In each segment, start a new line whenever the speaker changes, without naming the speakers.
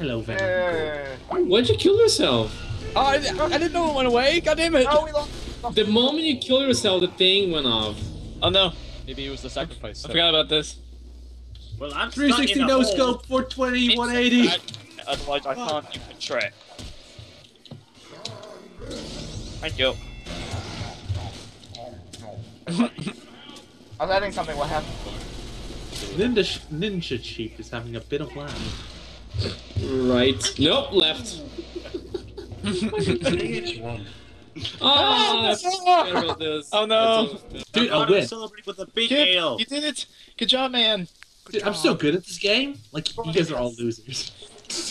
Hello, Venom.
Yeah.
Why'd you kill yourself?
Oh, I, I didn't know it went away. God damn it.
Oh, we lost.
The moment you kill yourself, the thing went off.
Oh no. Maybe it was the sacrifice. I forgot about this.
Well, I'm
360
stuck in a
no
hole.
scope, 420, 180.
Otherwise, I can't do the trick. Thank you.
I was adding something. What happened?
Ninja, Ninja Chief is having a bit of lag.
Right. Nope, left.
Which one?
Oh, I forgot about this.
Oh no.
Dude,
I
I
wanna
win.
celebrate with a big
Kip,
ale.
you did it. Good job, man.
Dude, I'm so good at this game. Like, you guys are all losers.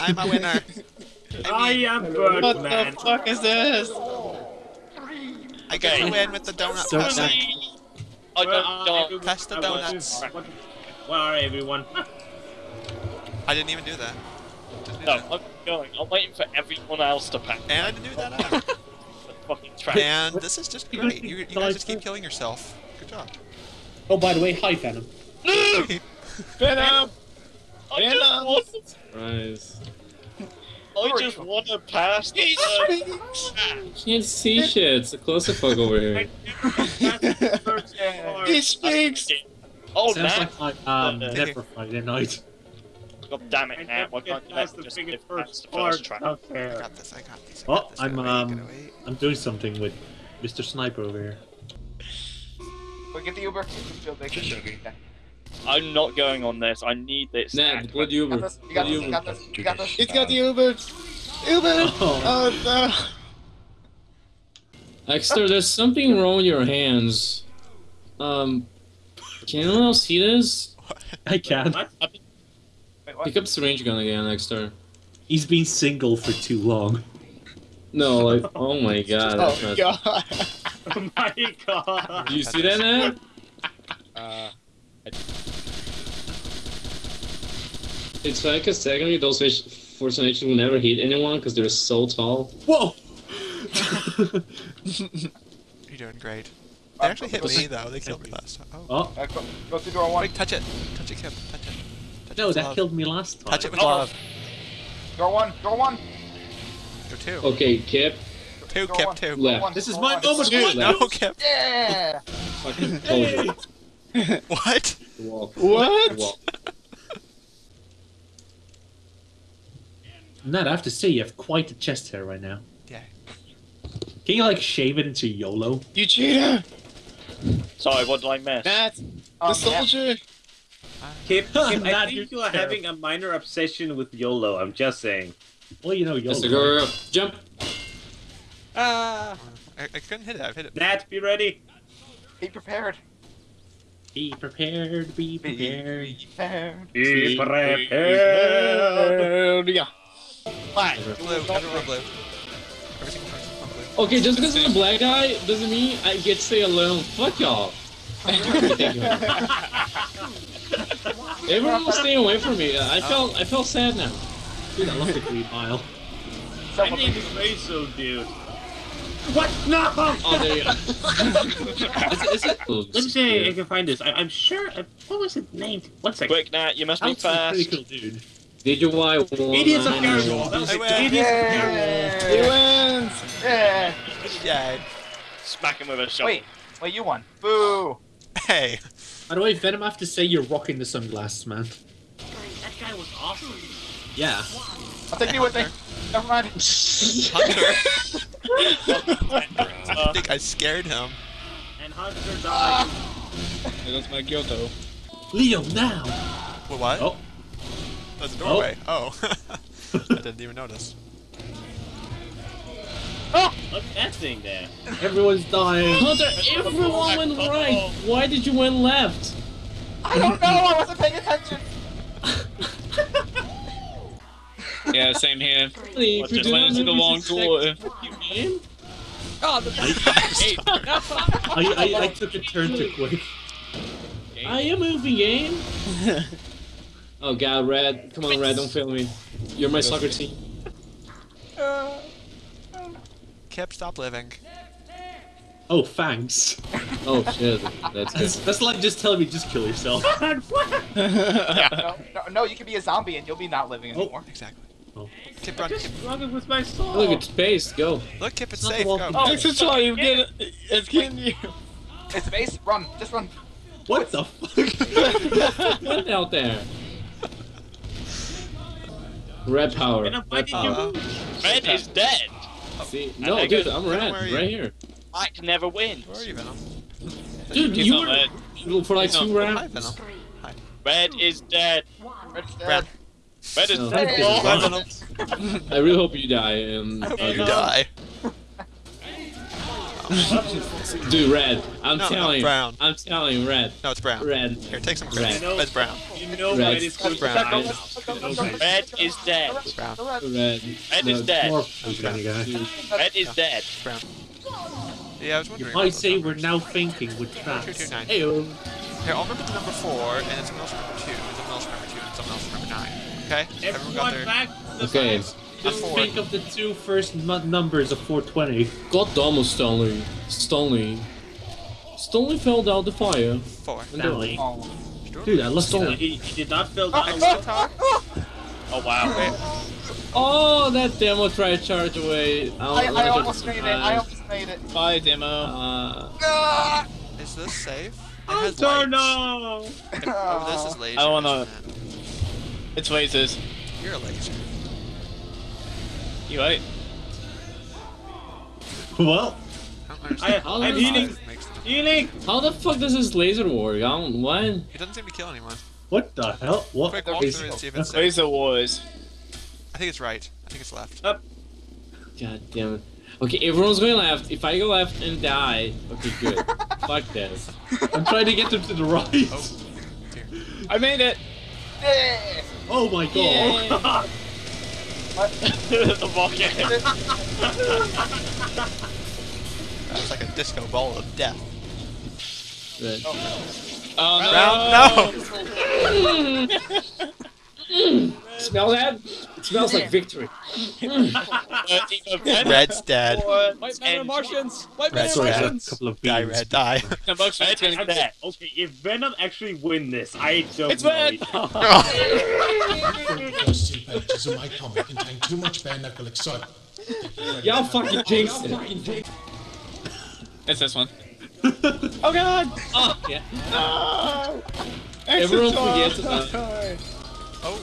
I'm a winner.
I am
What
Birdman.
the fuck is this?
I got to win with the donut
So
pass.
bad.
I
Where
don't,
are
don't.
everyone?
The
I want
donuts.
to- what- Where are everyone?
I didn't even do that. Didn't do
No,
that.
I'm going. I'm waiting for everyone else to pack
And I didn't do that either.
fucking track.
And this is just great. You, you guys just keep killing yourself. Good job.
Oh, by the way, hi, Venom.
Venom.
I just
Venom.
want,
Surprise.
I just want to pass the
You can't see shit. It's a clusterfuck over here.
He speaks.
Oh,
Sounds
man.
like my um,
Uh,
Never Friday night.
God damn it, now. Why can't you let me just live past the first track?
I got this. I got this. I
Oh,
this.
I'm, um. I'm doing something with Mr. Sniper over here.
Wait, get the Uber. Feel big. Okay.
I'm not going on this. I need this.
Nah,
act.
blood
You
Uber.
got this. You got this. You
Uber.
got this. You got this.
He's got the Uber. Uber.
Oh.
Oh no.
Exter, there's something wrong with your hands. Um, can anyone else see this?
I can.
What?
Wait.
Pick up syringe gun again, Exter.
He's been single for too long.
No, like, oh my god.
Oh
not-
god.
Oh my god.
Do you see that, man?
Uh,
It's like a secondly, those fish Force Nations will never hit anyone because they're so tall.
Whoa!
You're doing great. They actually hit me though. They killed me last time. Oh.
oh,
Uh, go, go through door one.
Wait, touch it. Touch it, Kim. Touch it. Touch it
no, that
love.
killed me last time.
Touch it with
Oh.
love.
Door one. Door one.
Go two.
Okay, Kip,
Two,
Door
Kip, two.
Left.
one.
This is
Door
my
one.
moment.
Dude,
What?
No, Kip.
Yeah.
fucking told you.
What?
Walk.
What?
Walk.
Ned, I have to say, you have quite a chest hair right now.
Yeah.
Can you, like, shave it into YOLO?
You cheater.
Sorry, what did I miss?
Matt, the
Um, yeah.
Soldier.
Kip, Kip, I think you
your
are having a minor obsession with YOLO. I'm just saying.
Well, you know YOLO.
Mr. Girl, jump.
Ah.
I, I couldn't hit it. I've hit it.
Nat, be ready.
Be prepared.
Be prepared, be prepared.
Be
prepared.
prepared.
Be prepared.
Yeah. Fine.
Blue. Everyone blue. Every single person blue.
Okay, just because I'm a black guy doesn't mean I get to stay alone. Fuck y'all. Everyone was staying away from me. I felt I felt sad now.
Dude, I love the green mile.
I need to say so, dude. What? No!
Oh, there you go.
Is, is it?
Let me see if I can find this. I, I'm sure. I, what was it named? One second.
Quick, Nat, you must be
That's pretty
fast.
cool dude.
Did you why?
Idiots of
nine,
That was
I
it. Idiots of Paragon.
He wins.
Yeah.
Yay.
Smack him with a shovel.
Wait. Wait, you won. Boo.
Hey.
By the way, Venom, I have to say you're rocking the sunglasses, man.
That guy was awesome.
Yeah.
I'll take you with me. Never mind.
Hunter. I think I scared him.
And Hunter died.
There goes my Kyoto.
Leo, now!
Wait, what?
Oh,
That's a doorway. Oh. oh. I didn't even notice. Ah!
Look at that thing there.
everyone's dying.
Hunter, everyone went right. Why did you went left?
I don't know. I wasn't paying attention.
Yeah, same here.
Really,
What,
if
just went into the wrong
you
door.
you game?
Oh, the
I, I, I took a turn too quick.
I am moving game. oh god, Red. Come on, Red, don't fail me. You're my soccer team.
Uh, Kip, stop living.
Oh, thanks.
Oh shit, that's
That's,
good.
that's like just telling me just kill yourself.
No, no, no, you can be a zombie and you'll be not living
Oh.
anymore.
Exactly. Oh. Kip, run, Kip.
Running with my soul.
Look, it's space. Go.
Look, Kip, it's
Not
safe. Go.
Oh,
dead.
this is why you get it. It's getting you.
It's space. Run. Just run.
What the fuck?
What out there? Red power. Red power.
Red is dead.
See, no, dude,
it-
I'm
Where
red,
are you?
right here.
I can never win.
Where are you, Venom?
Dude,
He's
you
not red.
were for like
He's
two
not-
Hi,
rounds.
Venom.
Red is dead.
Red's dead.
Brown.
Red is dead.
I really hope you die. Um,
I hope
uh,
you die.
Dude, red. I'm
No, no,
telling you.
brown.
I'm telling red.
No, it's brown.
Red.
Here, take some
Red.
credit. It's brown.
You know
Red.
red is going to
Brown.
die.
Red is dead.
It's brown.
Red.
Red is dead.
More kind of
Red is dead.
It's brown. Yeah, I was wondering.
You
wondering.
might say
those
we're now thinking with traps.
229.
Ew.
Here, I'll remember the number four, and it's someone else remember two, and someone else remember two, and someone else remember nine. Okay? Everyone got
Everyone
their.
back. to the
Okay.
side.
Just
four.
think of the two first mu- numbers of 420.
God damn it, Stanley. Stanley. Stanley fell down the fire.
Four.
And
Stanley.
Oh.
Dude, I lost
Stanley.
He, he did not fill
Oh,
down.
oh,
Oh wow.
Oh, that demo tried to charge away.
I,
don't
I almost
if
made it. I almost made it.
Bye, demo.
Uh,
Ah!
Is this safe? It
Oh,
has
no,
lights.
no.
Oh, this is laser.
I wanna-
Man,
It's lasers.
You're a laser.
You right?
Well,
I
I,
understand.
How
I'm healing.
The-
Healing.
how the fuck does this laser work? I don't. What?
It doesn't seem to kill anyone.
what the hell? What
Quick walk
is
through and see if it's safe.
Laser wars.
I think it's right. I think it's left. Up.
God damn it. Okay, everyone's going left. If I go left and die, okay, good. fuck this.
I'm trying to get them to the right.
Oh.
I made it.
Yeah.
Oh my god.
the rocket.
That's like a disco ball of death.
Red.
Oh
Brown, no! Mm.
Smell that? It smells like victory. Mm.
Red's dead.
White men are Martians. White men
Red
are
Sorry, a
Martians.
couple of
Die. Red, die.
Red is dead.
Okay, if Venom actually win this, I don't
It's
know.
red.
First two pages of my comic contain too much bare knuckle excitement.
Y'all fucking jinxed it.
It's this one. oh god.
Oh, yeah.
No.
Everyone forgets
time.
about
Oh.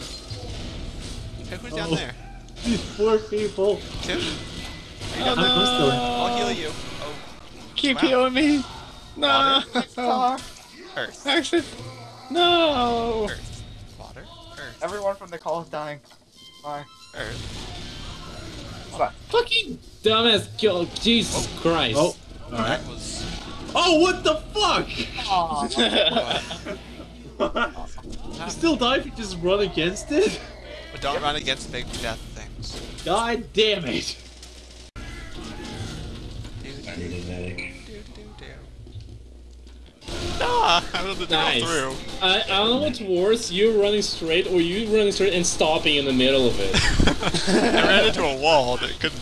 Hey, who's down
Oh.
there?
These poor people.
Tim?
I'm still.
I'll heal you. Oh,
Keep
Wow.
healing me. No.
Ah,
Earth.
Exit. No.
Earth. Water. Earth.
everyone from the call is dying. Bye.
Earth.
Fucking dumbass kill. Jesus Christ.
Oh, alright.
That was.
Oh, what the fuck?
Aw.
You still die if you just run against it?
But don't run against big death things.
God damn it.
I was able to
Nice.
through.
I, I don't know what's worse, you running straight or you running straight and stopping in the middle of it.
I ran into a wall that couldn't.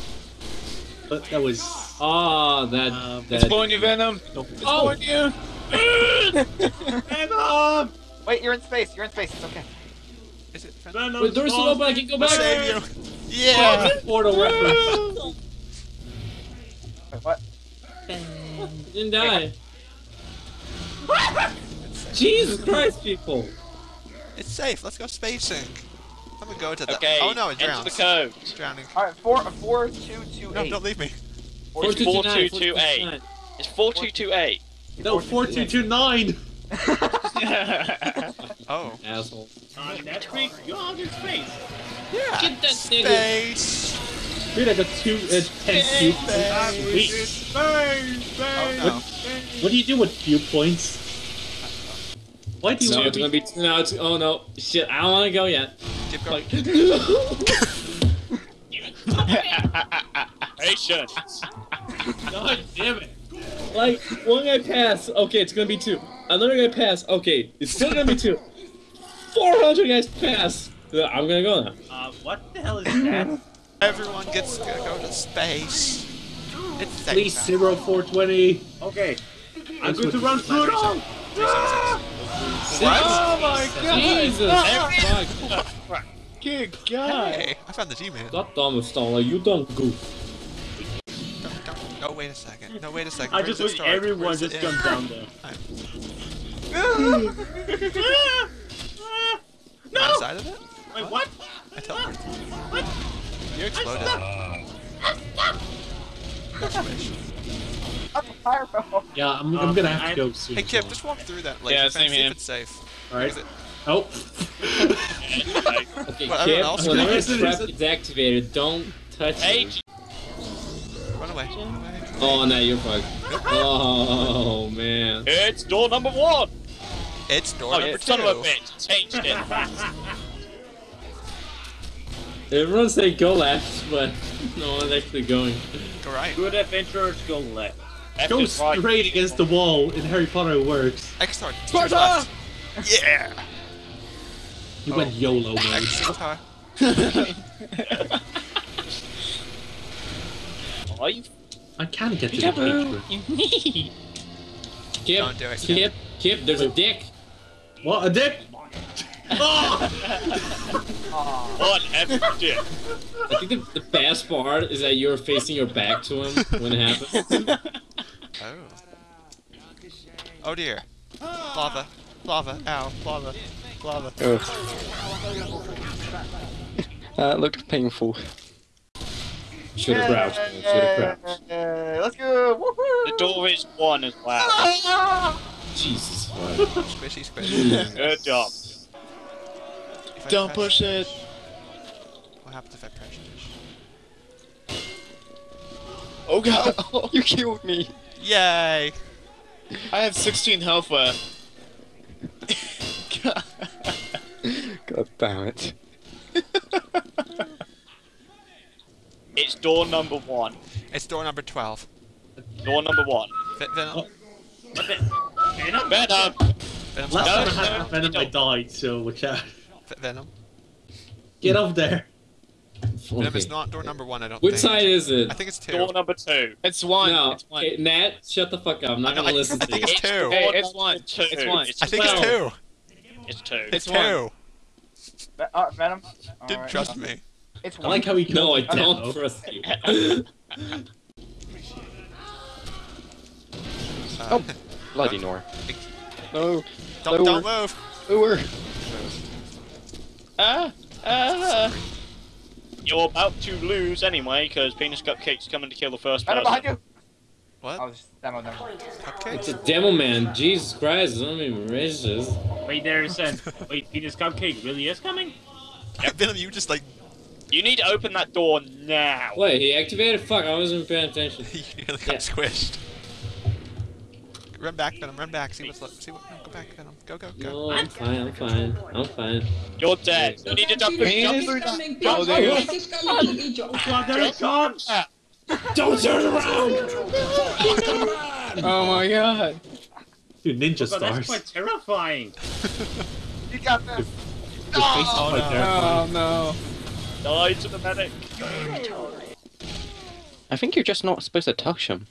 But that was.
Ah, that.
Um,
that
It's pulling you, Venom. It's
Oh.
pulling you.
Venom!
Wait, you're in space. You're in space. It's okay.
Is it? Friend?
Venom!
Wait, door's still open, I can go back.
Save you. Yeah.
Portal reference.
Wait, what?
Didn't die. Jesus Christ, people.
It's safe. Let's go spacing. I'm gonna go to the.
Okay.
Oh no, it
enter
drowns.
the code.
It's drowning.
All right, four, four, two, two,
No,
eight.
don't leave me.
It's
4229,
4228. It's 4228.
No, 4229.
Oh.
Asshole.
On Netflix, you're out in space.
Yeah.
Get that nigga.
Space.
Dude, I got two, uh, 10 cube points.
Space,
Sweet.
space, space.
Oh no.
What do you do with cube points? Why do you
No,
want
it's
to
gonna be. No, it's. Oh no. Shit, I don't wanna go yet.
Keep going.
Patience.
God damn it.
Like, one guy pass, okay, it's gonna be two. Another guy pass, okay, it's still gonna be two. 400 guys pass. I'm gonna go now.
Uh, what the hell is that?
Everyone gets to go to space. It's safe.
Please, zero 420.
Okay, I'm
That's
going to run through it all.
What?
Oh my god! Jesus! Fuck.
Good God.
Hey, I found the G-Man.
Stop dumb Stoller, you dumb goof.
Don't, don't, no, wait a second. No, wait a second.
I
Where
just
does it
wish
start?
everyone
Where's
just
it
jumped down there. Ah!
No! Inside ah! of it?
Wait, what?
I teleported. What? You exploded. That's fish.
Fireball.
Yeah, I'm, I'm gonna have to um, go soon.
Hey, Kip, just walk through that laser
Yeah, same
see
here.
if it's safe.
Alright.
Is it-
Oh.
Okay,
Well, everyone
Kip,
else
whenever
goes.
the trap is activated, don't touch
Hey.
Run away. Run away.
Oh, no, you're fucked. Oh, man.
it's door number one.
It's door
Oh,
number
you
two.
son of a bitch. Changed it.
Everyone say go left, but no one's actually going.
Go right.
Good adventurers go left.
F
Go
is right.
straight against the wall. In Harry Potter it works.
X-Star. Sparta! Yeah!
You
Oh.
went YOLO mode.
X-Star.
Are you?
I can get to the picture.
Kip,
Don't do it,
Kip, Kip, there's a dick.
What, a dick? Oh.
What F did?
I think the, the best part is that you're facing your back to him when it happens.
Oh. Oh dear. Lava. Lava. Ow. Lava. Lava.
That uh, looked painful.
Should have crouched. Should have crouched.
Uh, let's go. Woohoo!
The door is one as well.
Jesus.
Squishy, squishy.
Good job.
If
Don't
press-
push it.
What happens if I press this?
Oh God.
Oh, you killed me.
Yay!
I have 16 health left. God.
God damn it.
It's door number one.
It's door number 12.
Door number one.
Ve- Venom.
Venom?
Venom.
Venom's
Last
No,
time I
no,
had
no,
Venom, I
don't.
died, so watch out.
Ve- Venom.
Get up there.
Venom
Okay.
is not door number one, I don't
Which
think.
side is it?
I think it's two.
Door number two.
It's one.
No,
It's one.
okay, Nat, shut the fuck up. I'm not
I know,
gonna
I-
listen
I
to
think
you.
it's two.
Hey,
door
it's
number
one.
Two.
It's one.
I think it's two.
It's two.
It's
It's
one.
two.
Ve- uh, Venom.
Didn't
Alright.
trust me.
It's
I like how he
No, I don't
Venom.
trust you.
Uh,
Bloody Nor. No.
don't,
lower.
don't move.
Lower.
Ah. Ah.
You're about to lose anyway, because Penis Cupcake's coming to kill the first
Venom
person.
behind you.
What?
I was demo them.
Cupcake?
It's a demo man. Jesus Christ, don't be racist.
Wait, there it says. Wait, Penis cupcake really is coming?
Venom, you just like
You need to open that door now.
Wait, he activated? Fuck, I wasn't paying attention.
you nearly got
Yeah.
squished. Run back, Venom. Run back. See what's left. See what? No, go back, Venom. Go, go, go.
No, I'm fine, I'm fine. I'm fine.
You're dead. You need to jump, jump through that.
Oh, there you go.
Oh god, there it comes!
Don't turn around!
Oh my God.
Dude, ninja oh,
God, that's
stars.
quite terrifying.
You got this.
Oh, face is oh, quite terrifying.
Oh, no.
Die to the medic.
I think you're just not supposed to touch him.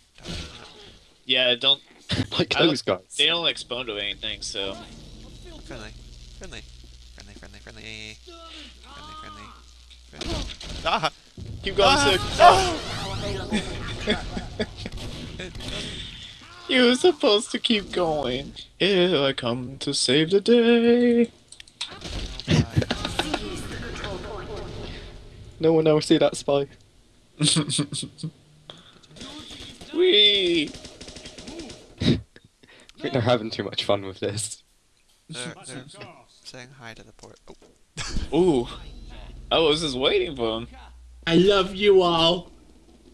Yeah, don't.
like
I
those guys.
They don't explode to anything, so.
Friendly. Friendly. Friendly, friendly, friendly. Friendly, friendly. friendly. Ah!
Keep going,
Ah!
Six. you were supposed to keep going. Here I come to save the day.
No one ever see that spy.
Wee.
I think they're having too much fun with this.
They're, they're saying hi to the port. Oh.
Ooh. I was just waiting for him.
I love you all.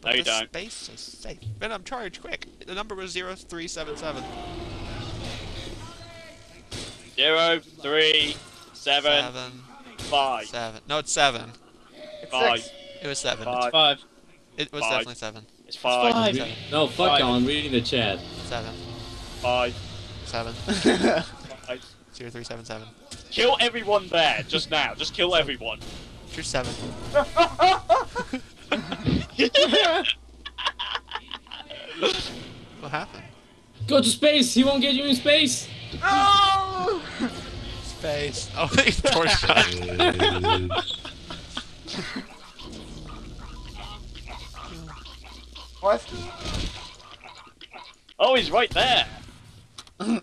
No, you
the
don't.
Space is safe. Venom, charge, quick! The number was 0377.
Zero, three, seven,
Seven.
five,
Seven. No, it's seven.
It's
five.
six.
It was seven.
Five.
Five.
It was
Five.
definitely seven.
It's five,
Five.
Seven.
No, fuck
Five.
y'all, I'm reading the chat.
Seven.
five,
Seven.
five.
Zero three seven seven.
Kill everyone there, just now. Just kill everyone.
You're seven. What happened?
Go to space! He won't get you in space!
Space. Oh, he's torch shot.
What?
Oh, he's right there. And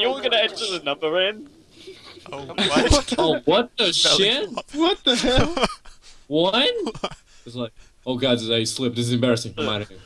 you're gonna enter the number in?
Oh, what?
Oh, what the shit?
What the hell?
One? It's like, oh god, I slipped. This is embarrassing. I'm out of here.